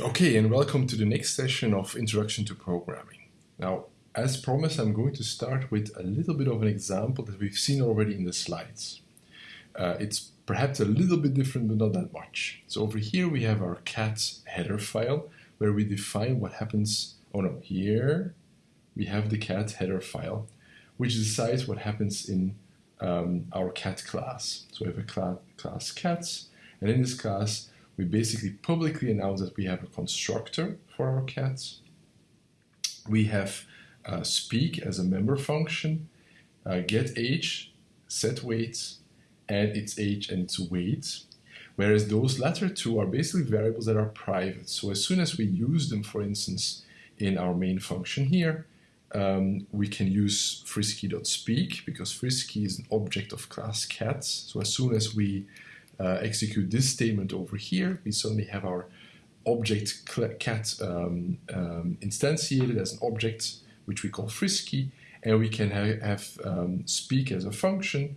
Okay, and welcome to the next session of Introduction to Programming. Now, as promised, I'm going to start with a little bit of an example that we've seen already in the slides. Uh, it's perhaps a little bit different, but not that much. So over here we have our cat header file where we define what happens. Oh no, here we have the cat header file, which decides what happens in um, our cat class. So we have a cl class cats, and in this class, we basically publicly announce that we have a constructor for our cats. We have uh, speak as a member function, uh, get age, set weight, and its age and its weight. Whereas those latter two are basically variables that are private. So as soon as we use them, for instance, in our main function here, um, we can use frisky.speak because frisky is an object of class cats. So as soon as we uh, execute this statement over here, we suddenly have our object cat um, um, instantiated as an object which we call frisky, and we can ha have um, speak as a function,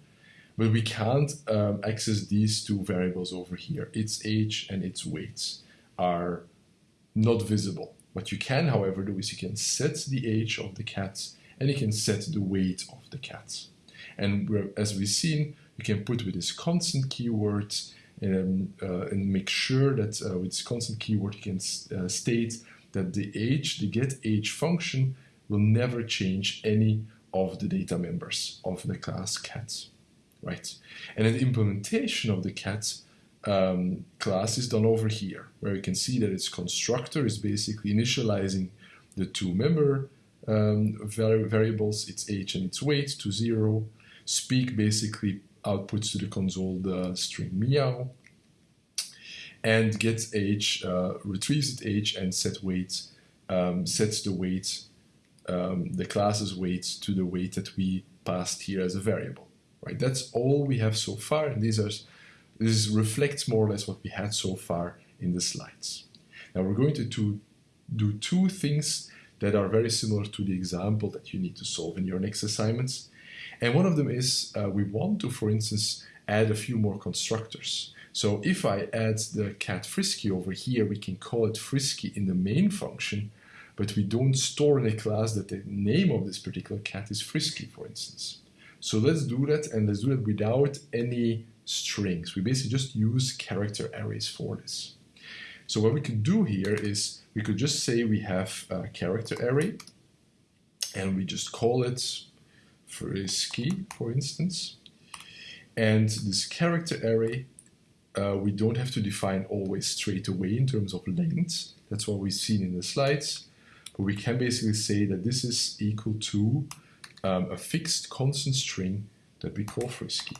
but we can't um, access these two variables over here. Its age and its weight are not visible. What you can, however, do is you can set the age of the cat and you can set the weight of the cat. And as we've seen, you can put with this constant keyword um, uh, and make sure that uh, with this constant keyword you can uh, state that the age, the get age function will never change any of the data members of the class cat, right? And the implementation of the cat um, class is done over here, where you can see that its constructor is basically initializing the two member um, variables, its age and its weight to zero. Speak basically outputs to the console the string meow, and gets age uh, retrieves age and set weight um, sets the weight um, the class's weight to the weight that we passed here as a variable. Right, that's all we have so far, and these are this reflects more or less what we had so far in the slides. Now we're going to, to do two things that are very similar to the example that you need to solve in your next assignments. And one of them is uh, we want to, for instance, add a few more constructors. So if I add the cat frisky over here, we can call it frisky in the main function, but we don't store in a class that the name of this particular cat is frisky, for instance. So let's do that, and let's do it without any strings. We basically just use character arrays for this. So what we could do here is we could just say we have a character array, and we just call it frisky, for instance. And this character array, uh, we don't have to define always straight away in terms of length. That's what we've seen in the slides. But we can basically say that this is equal to um, a fixed constant string that we call frisky.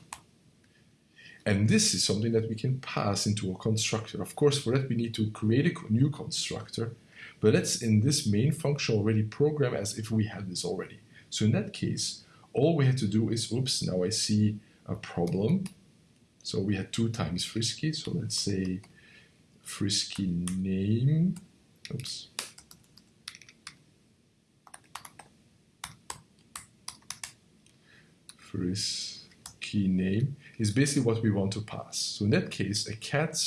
And this is something that we can pass into a constructor. Of course, for that we need to create a new constructor, but let's in this main function already program as if we had this already. So in that case, all we had to do is, oops, now I see a problem. So we had two times frisky, so let's say frisky name, oops, frisky name is basically what we want to pass. So in that case, a cat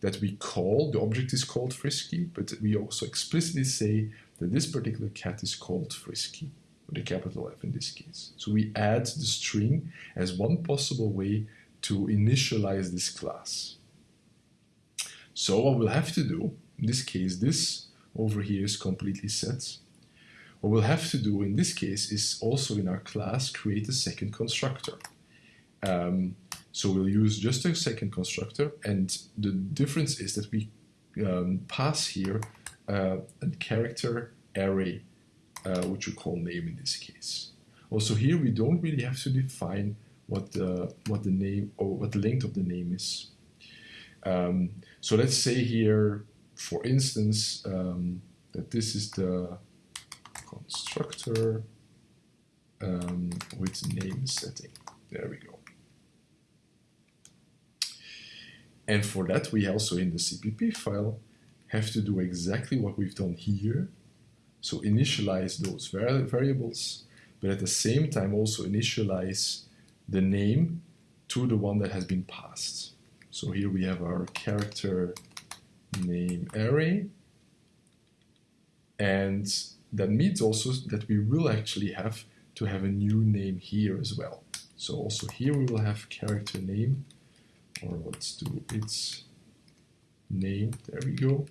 that we call, the object is called frisky, but we also explicitly say that this particular cat is called frisky with a capital F in this case. So we add the string as one possible way to initialize this class. So what we'll have to do, in this case, this over here is completely set. What we'll have to do in this case is also in our class create a second constructor. Um, so we'll use just a second constructor and the difference is that we um, pass here uh, a character array uh, which we call name in this case. Also here we don't really have to define what the what the name or what the length of the name is. Um, so let's say here, for instance, um, that this is the constructor um, with name setting. There we go. And for that, we also in the CPP file have to do exactly what we've done here so initialize those variables, but at the same time also initialize the name to the one that has been passed. So here we have our character name array, And that means also that we will actually have to have a new name here as well. So also here we will have character name, or let's do its name, there we go,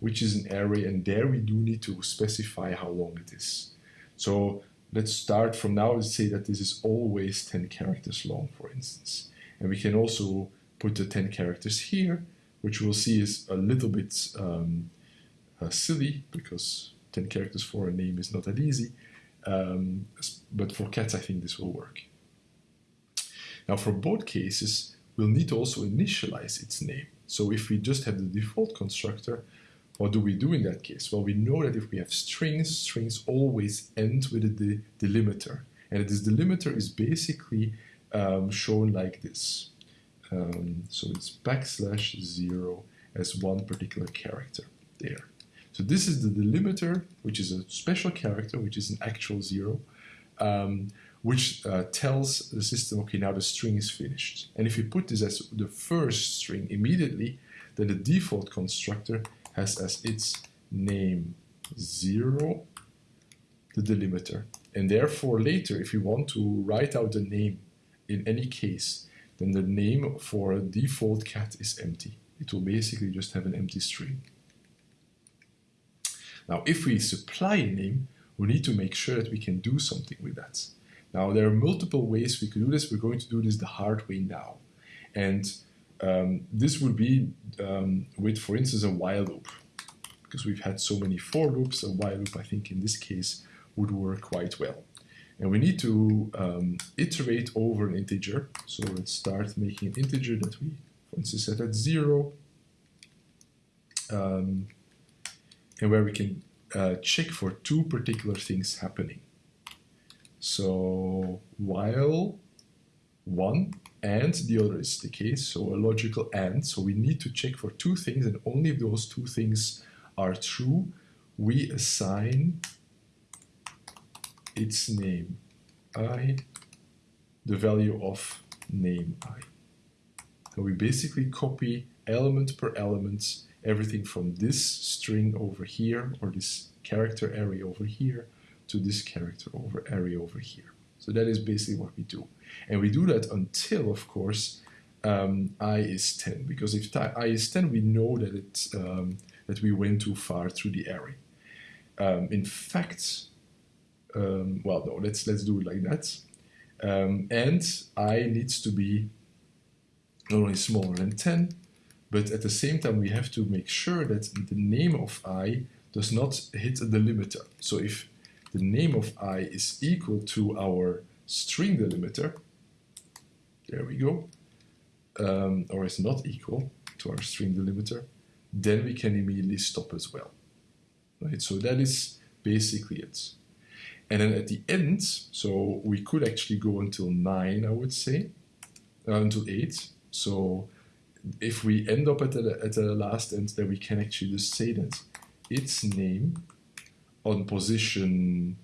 which is an array, and there we do need to specify how long it is. So let's start from now and say that this is always 10 characters long, for instance. And we can also put the 10 characters here, which we'll see is a little bit um, uh, silly because 10 characters for a name is not that easy. Um, but for cats, I think this will work. Now, for both cases, we'll need to also initialize its name. So if we just have the default constructor, what do we do in that case? Well, we know that if we have strings, strings always end with a de delimiter. And this delimiter is basically um, shown like this. Um, so it's backslash zero as one particular character there. So this is the delimiter, which is a special character, which is an actual zero, um, which uh, tells the system, okay, now the string is finished. And if you put this as the first string immediately, then the default constructor has as its name 0 the delimiter. And therefore later, if you want to write out the name in any case, then the name for a default cat is empty. It will basically just have an empty string. Now, if we supply a name, we need to make sure that we can do something with that. Now, there are multiple ways we could do this. We're going to do this the hard way now. And um, this would be um, with, for instance, a while loop. Because we've had so many for loops, a while loop, I think, in this case, would work quite well. And we need to um, iterate over an integer. So let's start making an integer that we, for instance, set at zero. Um, and where we can uh, check for two particular things happening. So while one and the other is the case, so a logical AND. So we need to check for two things, and only if those two things are true, we assign its name i, the value of name i. And we basically copy element per element everything from this string over here, or this character array over here, to this character over array over here. So that is basically what we do. And we do that until, of course, um, i is 10, because if i is 10, we know that, it, um, that we went too far through the array. Um, in fact, um, well, no, let's, let's do it like that. Um, and i needs to be not only smaller than 10, but at the same time, we have to make sure that the name of i does not hit the delimiter. So if the name of i is equal to our string delimiter, there we go, um, or is not equal to our string delimiter, then we can immediately stop as well. Right, so that is basically it. And then at the end, so we could actually go until 9, I would say, uh, until 8. So if we end up at the, at the last end, then we can actually just say that its name on position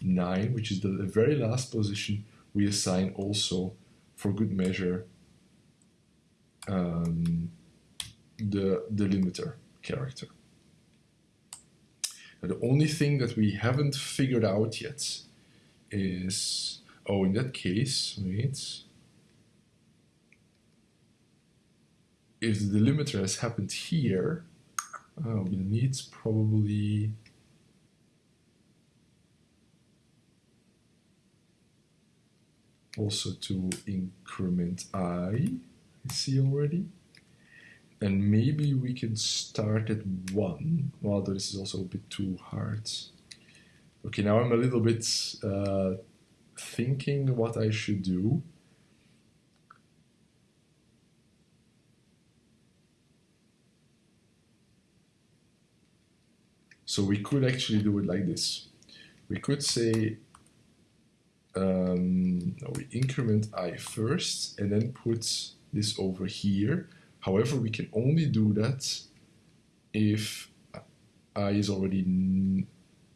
9, which is the very last position, we assign also, for good measure, um, the delimiter character. the only thing that we haven't figured out yet is, oh, in that case, wait, if the delimiter has happened here, uh, we need probably also to increment i, see already. And maybe we can start at 1. Well, this is also a bit too hard. Okay, now I'm a little bit uh, thinking what I should do. So we could actually do it like this. We could say um, we increment i first and then put this over here. However, we can only do that if i is already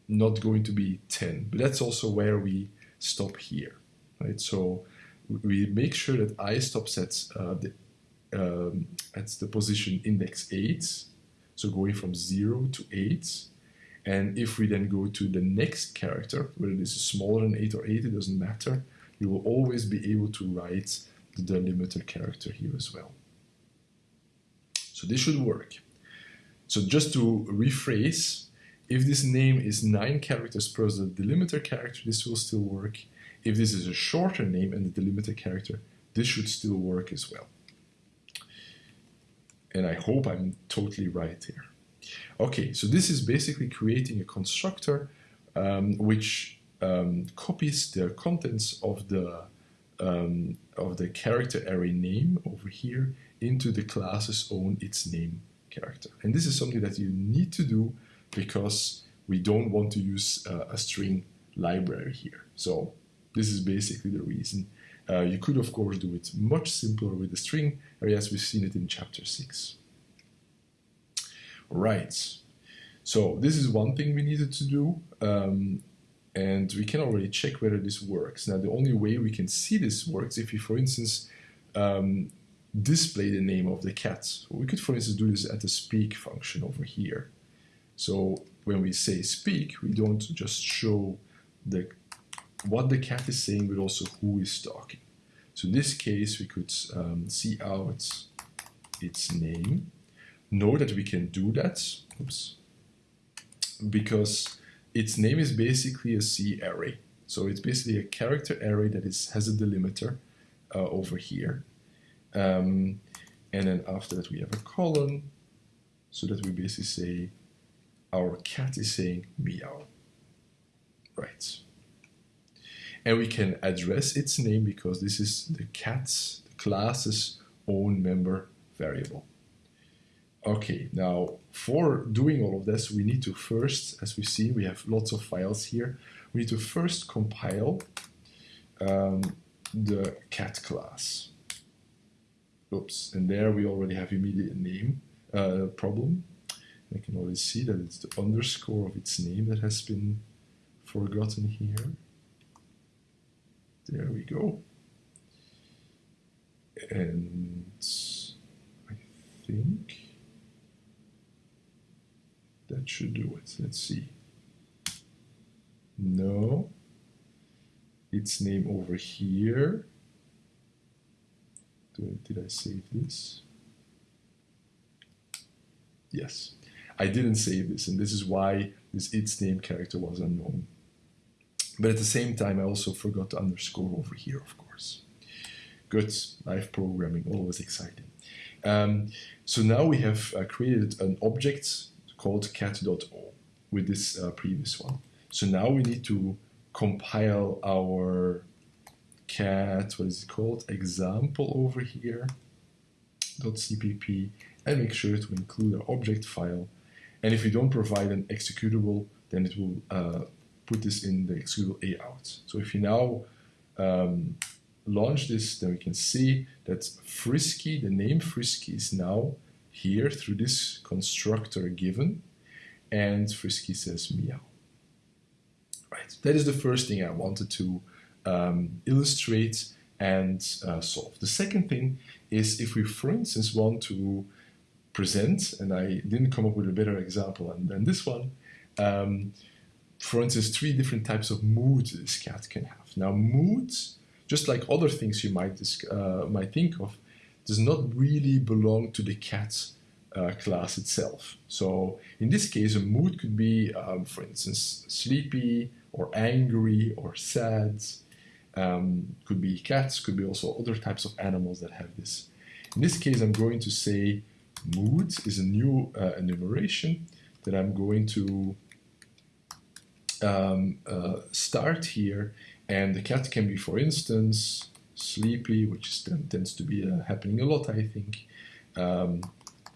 not going to be 10. But that's also where we stop here, right? So we make sure that i stops at uh, the um, at the position index 8, so going from 0 to 8, And if we then go to the next character, whether this is smaller than 8 or 8, it doesn't matter, you will always be able to write the delimiter character here as well. So this should work. So just to rephrase, if this name is 9 characters plus the delimiter character, this will still work. If this is a shorter name and the delimiter character, this should still work as well. And I hope I'm totally right here. Okay, so this is basically creating a constructor um, which um, copies the contents of the um, of the character array name over here into the class's own its name character. And this is something that you need to do because we don't want to use uh, a string library here. So this is basically the reason. Uh, you could of course do it much simpler with the string as we've seen it in chapter 6. Right. So this is one thing we needed to do. Um, and we can already check whether this works. Now the only way we can see this works if we, for instance, um, display the name of the cat. We could, for instance, do this at the speak function over here. So when we say speak, we don't just show the what the cat is saying, but also who is talking. So in this case, we could um, cout its name. Know that we can do that, oops, because its name is basically a C array. So it's basically a character array that is has a delimiter uh, over here. Um, and then after that we have a colon so that we basically say our cat is saying meow. Right. And we can address its name because this is the cat's the class's own member variable. Okay, now for doing all of this, we need to first, as we've seen, we have lots of files here. We need to first compile um, the cat class. Oops, and there we already have immediate name uh, problem. I can already see that it's the underscore of its name that has been forgotten here. There we go. And I think that should do it. Let's see. No. Its name over here. Did I save this? Yes. I didn't save this, and this is why this its name character was unknown. But at the same time, I also forgot to underscore over here, of course. Good, live programming, always exciting. Um, so now we have uh, created an object called cat.o with this uh, previous one. So now we need to compile our cat, what is it called, example over here, .cpp, and make sure to include our object file. And if we don't provide an executable, then it will uh, put this in the executable a.out. So if you now um, launch this, then we can see that Frisky, the name Frisky is now here through this constructor given, and Frisky says meow. Right, that is the first thing I wanted to um, illustrate and uh, solve. The second thing is if we, for instance, want to present, and I didn't come up with a better example than this one, um, for instance, three different types of moods this cat can have. Now, moods, just like other things you might, uh, might think of, does not really belong to the cat uh, class itself. So in this case, a mood could be, um, for instance, sleepy or angry or sad. Um, could be cats, could be also other types of animals that have this. In this case, I'm going to say mood is a new uh, enumeration that I'm going to um, uh, start here. And the cat can be, for instance, sleepy, which is, tends to be uh, happening a lot, I think. Um,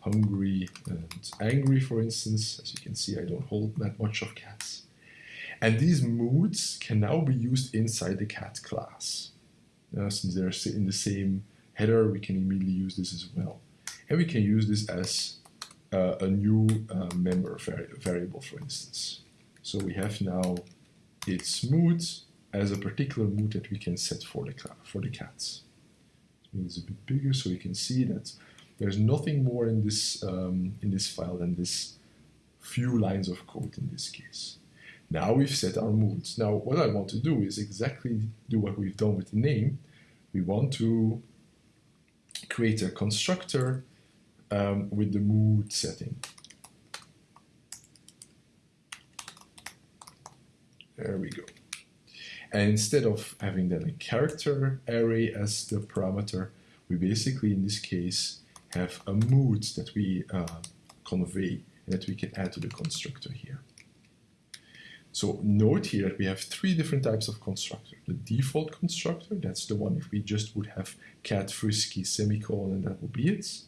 hungry and angry, for instance. As you can see, I don't hold that much of cats. And these moods can now be used inside the cat class. Uh, since they're in the same header, we can immediately use this as well. And we can use this as uh, a new uh, member vari variable, for instance. So we have now its mood as a particular mood that we can set for the, for the cats. It's a bit bigger so you can see that there's nothing more in this, um, in this file than this few lines of code in this case. Now we've set our moods. Now what I want to do is exactly do what we've done with the name. We want to create a constructor um, with the mood setting. There we go. And instead of having then a character array as the parameter, we basically, in this case, have a mood that we uh, convey and that we can add to the constructor here. So note here that we have three different types of constructor. The default constructor, that's the one if we just would have cat frisky semicolon and that would be it.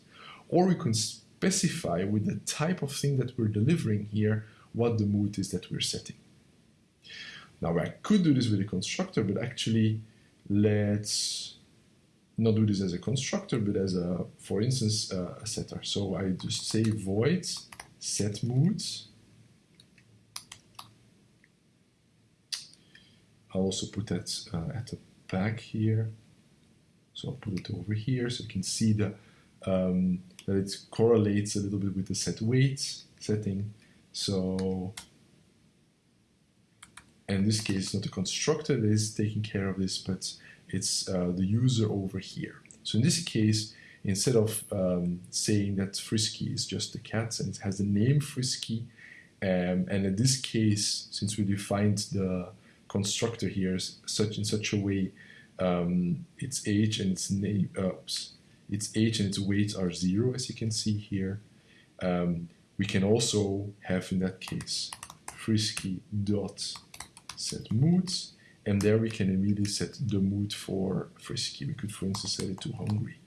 Or we can specify with the type of thing that we're delivering here what the mood is that we're setting. Now I could do this with a constructor, but actually let's not do this as a constructor, but as a, for instance, uh, a setter. So I just say void set moods. I'll also put that uh, at the back here. So I'll put it over here so you can see the, um, that it correlates a little bit with the set weight setting. So in this case, not the constructor that is taking care of this, but it's uh, the user over here. So in this case, instead of um, saying that Frisky is just the cat and it has the name Frisky, um, and in this case, since we defined the constructor here such in such a way, um, its age and its name, oops, its age and its weight are zero, as you can see here. Um, we can also have in that case Frisky dot set moods, and there we can immediately set the mood for Frisky. We could, for instance, set it to hungry.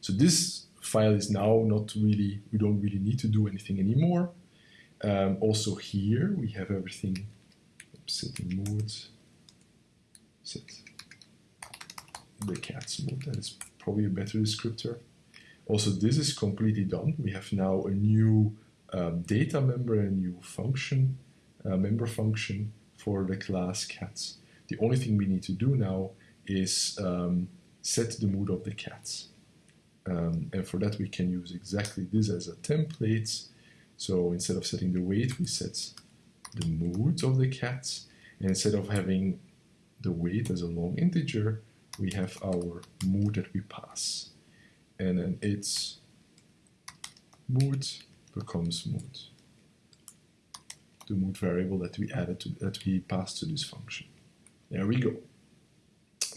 So this file is now not really, we don't really need to do anything anymore. Um, also here we have everything, setting moods, set the cat's mood, that is probably a better descriptor. Also this is completely done. We have now a new um, data member, a new function, uh, member function for the class cats. The only thing we need to do now is um, set the mood of the cats. Um, and for that we can use exactly this as a template. So instead of setting the weight, we set the mood of the cats. And instead of having the weight as a long integer, we have our mood that we pass. And then its mood becomes mood the mood variable that we added to that we passed to this function. There we go.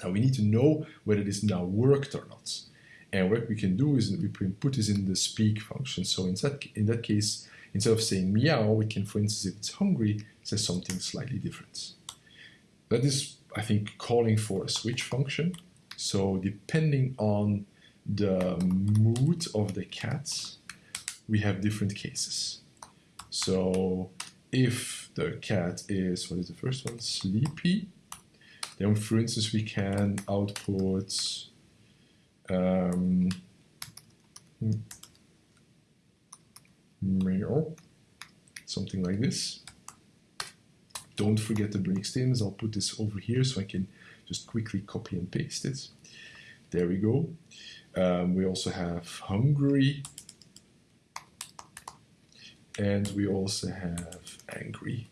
Now we need to know whether this now worked or not. And what we can do is we put this in the speak function. So in that, in that case, instead of saying meow, we can, for instance, if it's hungry, say something slightly different. That is, I think, calling for a switch function. So depending on the mood of the cat, we have different cases. So if the cat is, what is the first one, sleepy, then for instance we can output um, meow, something like this. Don't forget the break statements, I'll put this over here so I can just quickly copy and paste it. There we go. Um, we also have hungry, and we also have angry.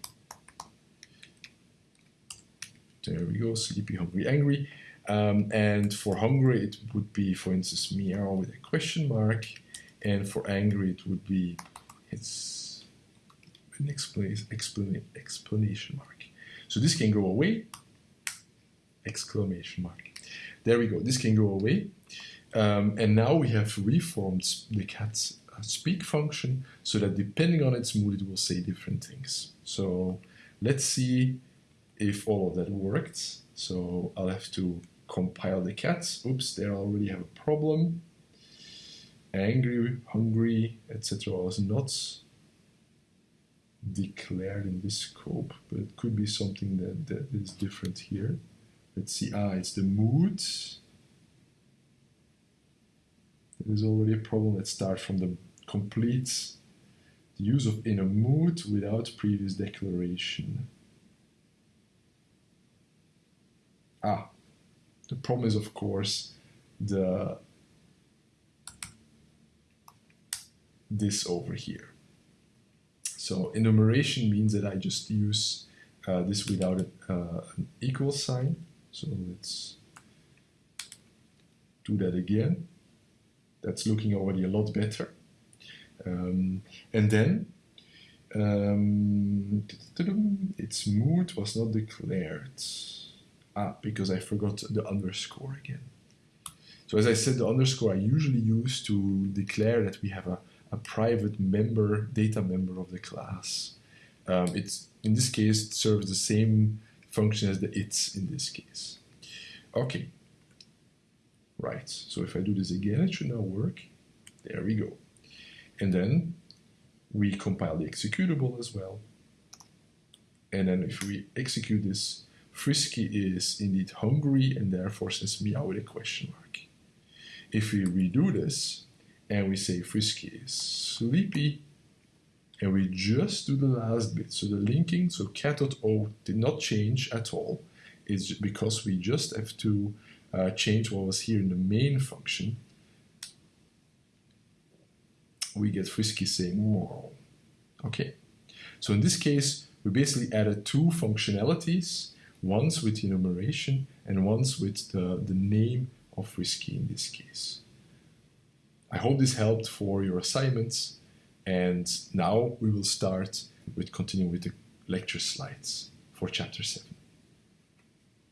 There we go, sleepy, hungry, angry. Um, and for hungry, it would be, for instance, meow with a question mark. And for angry, it would be it's an explanation mark. So this can go away. Exclamation mark. There we go. This can go away. Um, and now we have reformed the cat's speak function so that depending on its mood, it will say different things. So let's see if all of that worked. So I'll have to compile the cats. Oops, there I already have a problem. Angry, hungry, etc. was not declared in this scope, but it could be something that, that is different here. Let's see, ah, it's the mood. There's already a problem that start from the complete the use of in a mood without previous declaration. Ah, the problem is of course the this over here. So enumeration means that I just use uh, this without a, uh, an equal sign. So let's do that again. That's looking already a lot better. Um, and then um, its mood was not declared. Ah, because I forgot the underscore again. So as I said, the underscore I usually use to declare that we have a, a private member, data member of the class. Um, it's in this case it serves the same function as the its in this case. Okay. Right. So if I do this again, it should now work. There we go. And then we compile the executable as well. And then if we execute this, Frisky is indeed hungry and therefore says meow with a question mark. If we redo this and we say Frisky is sleepy, and we just do the last bit, so the linking, so cat.o did not change at all, is because we just have to uh, change what was here in the main function. We get Frisky saying more. Okay, so in this case, we basically added two functionalities, once with enumeration and once with the, the name of Frisky in this case. I hope this helped for your assignments. And now we will start with continuing with the lecture slides for chapter 7.